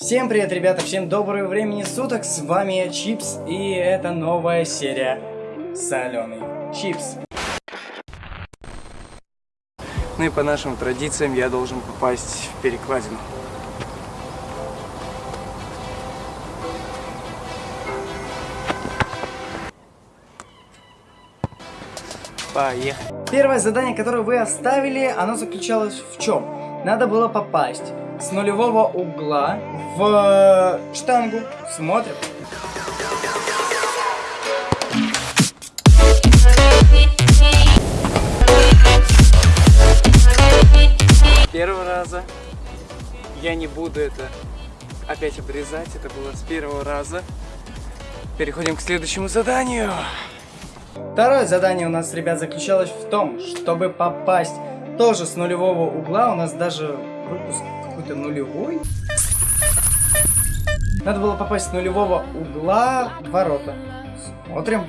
Всем привет, ребята, всем доброго времени суток, с вами я, Чипс, и это новая серия Соленый Чипс. Ну и по нашим традициям я должен попасть в перекладину. Поехали. Первое задание, которое вы оставили, оно заключалось в чем? Надо было попасть с нулевого угла в штангу. Смотрим. Первого раза. Я не буду это опять обрезать. Это было с первого раза. Переходим к следующему заданию. Второе задание у нас, ребят, заключалось в том, чтобы попасть тоже с нулевого угла. У нас даже выпуск какой-то нулевой. Надо было попасть с нулевого угла в ворота. Смотрим.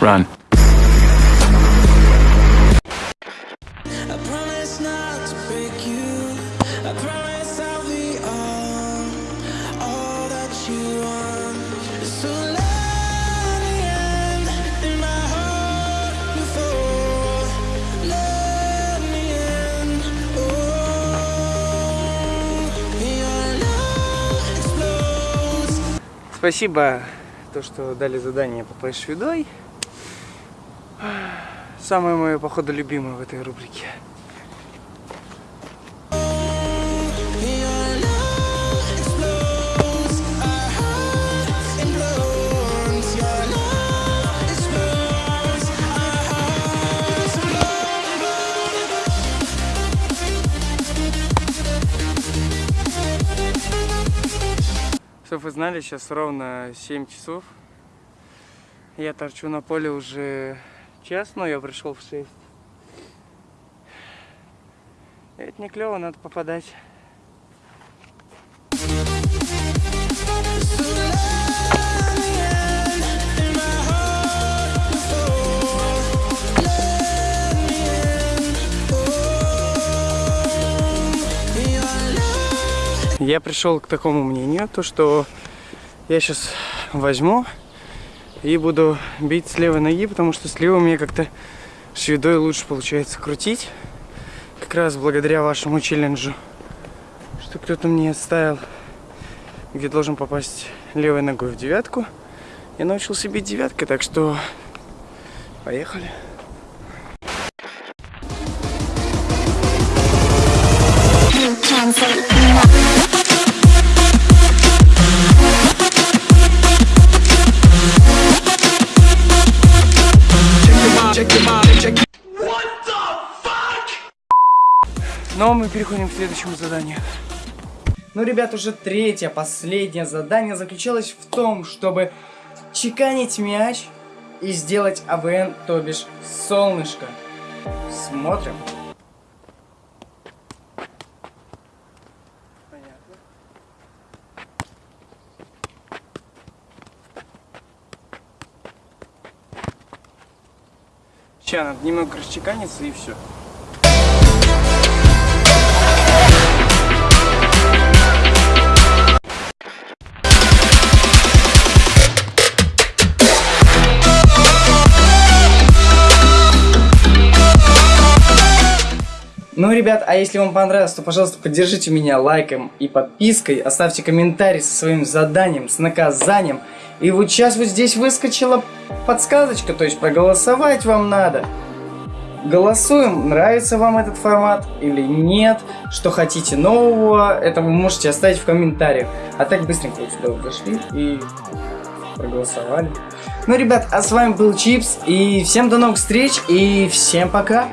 Run. Спасибо, то, что дали задание попасть шведой. Самое мое, походу, любимое в этой рубрике. Чтобы вы знали, сейчас ровно 7 часов. Я торчу на поле уже час, но я пришел в 6. Это не клево, надо попадать. Я пришел к такому мнению, то что я сейчас возьму и буду бить с левой ноги, потому что с левой мне как-то шведой лучше получается крутить. Как раз благодаря вашему челленджу, что кто-то мне оставил, где должен попасть левой ногой в девятку. Я научился бить девяткой, так что поехали. Но мы переходим к следующему заданию. Ну, ребят, уже третье, последнее задание заключалось в том, чтобы чеканить мяч и сделать АВН, то бишь солнышко. Смотрим. Понятно. Сейчас надо немного расчеканиться и все. Ну, ребят, а если вам понравилось, то, пожалуйста, поддержите меня лайком и подпиской, оставьте комментарий со своим заданием, с наказанием. И вот сейчас вот здесь выскочила подсказочка, то есть проголосовать вам надо. Голосуем, нравится вам этот формат или нет, что хотите нового, это вы можете оставить в комментариях. А так быстренько вот сюда вот зашли и проголосовали. Ну, ребят, а с вами был Чипс, и всем до новых встреч, и всем пока!